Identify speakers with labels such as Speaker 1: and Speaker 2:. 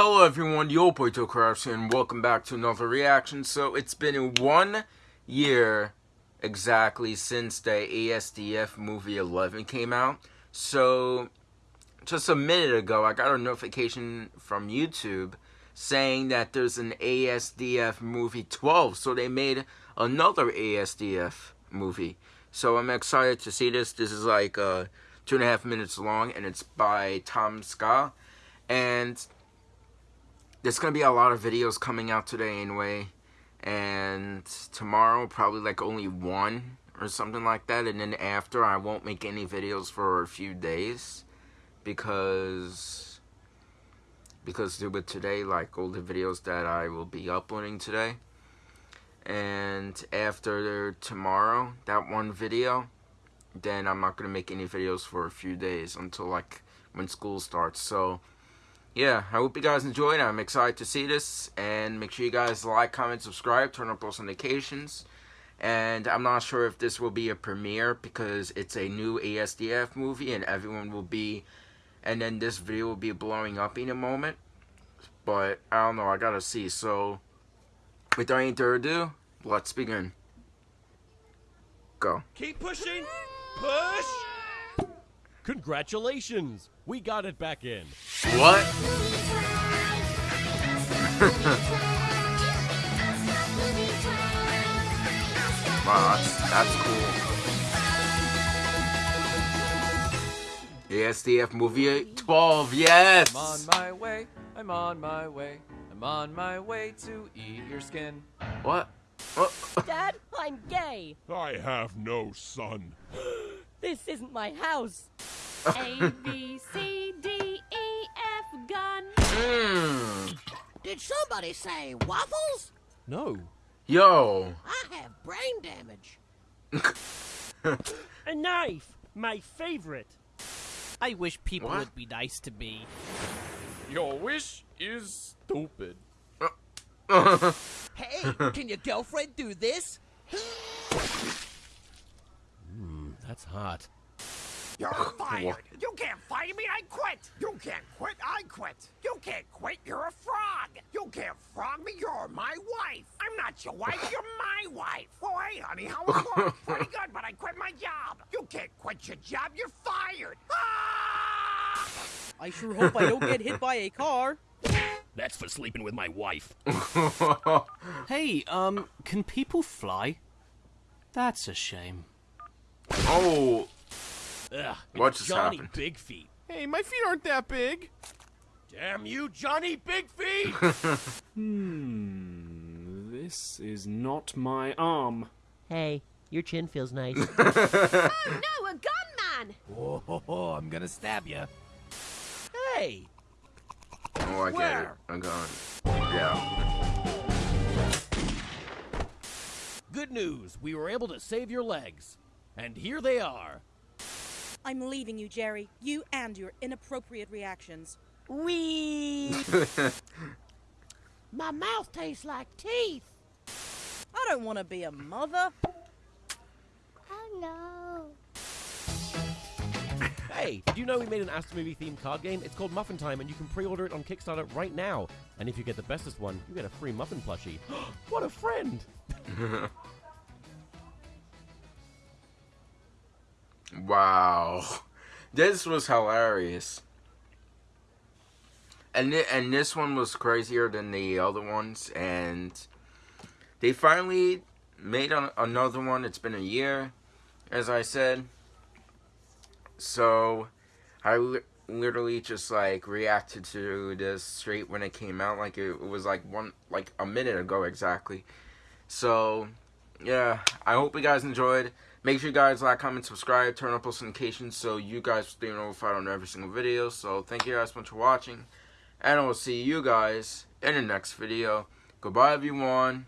Speaker 1: Hello everyone, Yo Boy Crafts and welcome back to another reaction. So it's been one year exactly since the ASDF movie 11 came out. So just a minute ago I got a notification from YouTube saying that there's an ASDF movie 12. So they made another ASDF movie. So I'm excited to see this. This is like uh, two and a half minutes long and it's by TomSka. And there's gonna be a lot of videos coming out today anyway and tomorrow probably like only one or something like that and then after I won't make any videos for a few days because because with today like all the videos that I will be uploading today. And after tomorrow that one video then I'm not gonna make any videos for a few days until like when school starts. So yeah, I hope you guys enjoyed. I'm excited to see this. And make sure you guys like, comment, subscribe, turn on post notifications. And I'm not sure if this will be a premiere because it's a new ASDF movie and everyone will be... And then this video will be blowing up in a moment. But I don't know, I gotta see. So, without any further ado, let's begin. Go.
Speaker 2: Keep pushing! Push! Congratulations! We got it back in.
Speaker 1: What? wow, that's, that's cool. ASDF movie 12, yes!
Speaker 3: I'm on my way, I'm on my way, I'm on my way to eat your skin.
Speaker 1: What? What?
Speaker 4: Dad, I'm gay.
Speaker 5: I have no son.
Speaker 4: This isn't my house.
Speaker 6: A, B, C, D, E, F, gun.
Speaker 1: Mm.
Speaker 7: Did somebody say waffles?
Speaker 2: No.
Speaker 1: Yo.
Speaker 7: I have brain damage.
Speaker 8: A knife, my favorite.
Speaker 9: I wish people
Speaker 1: What?
Speaker 9: would be nice to me.
Speaker 2: Your wish is stupid.
Speaker 7: Hey, can your girlfriend do this?
Speaker 2: That's hot.
Speaker 10: You're fired. You can't fire me. I quit. You can't quit. I quit. You can't quit. You're a frog. You can't frog me. You're my wife. I'm not your wife. You're my wife. Oh, hey, honey, how it going? Pretty good, but I quit my job. You can't quit your job. You're fired. Ah!
Speaker 9: I sure hope I don't get hit by a car.
Speaker 2: That's for sleeping with my wife.
Speaker 9: Hey, um, can people fly? That's a shame.
Speaker 1: oh.
Speaker 2: Ugh,
Speaker 1: What
Speaker 2: it's
Speaker 1: just
Speaker 2: Johnny
Speaker 1: happened?
Speaker 2: Big Feet.
Speaker 5: Hey, my feet aren't that big.
Speaker 2: Damn you, Johnny Big Feet!
Speaker 8: Hmm, this is not my arm.
Speaker 4: Hey, your chin feels nice.
Speaker 6: Oh no, a gunman!
Speaker 3: Oh, ho, ho, I'm gonna stab you. Hey,
Speaker 1: Oh, I get it. I'm gone. Yeah.
Speaker 2: Good news, we were able to save your legs. And here they are.
Speaker 11: I'm leaving you, Jerry. You and your inappropriate reactions.
Speaker 4: Wee.
Speaker 7: My mouth tastes like teeth.
Speaker 11: I don't want to be a mother.
Speaker 6: Oh no.
Speaker 2: Hey, did you know we made an ASDF Movie themed card game? It's called Muffin Time, and you can pre-order it on Kickstarter right now. And if you get the bestest one, you get a free muffin plushie. what a friend!
Speaker 1: Wow. This was hilarious. And thi- and this one was crazier than the other ones and they finally made an, another one. It's been a year as I said. So I li- literally just like reacted to this straight when it came out like it, it was like one like a minute ago exactly. So yeah, I hope you guys enjoyed. Make sure you guys like, comment, subscribe, turn on post notifications so you guys stay notified on every single video. So thank you guys so much for watching. And I will see you guys in the next video. Goodbye everyone.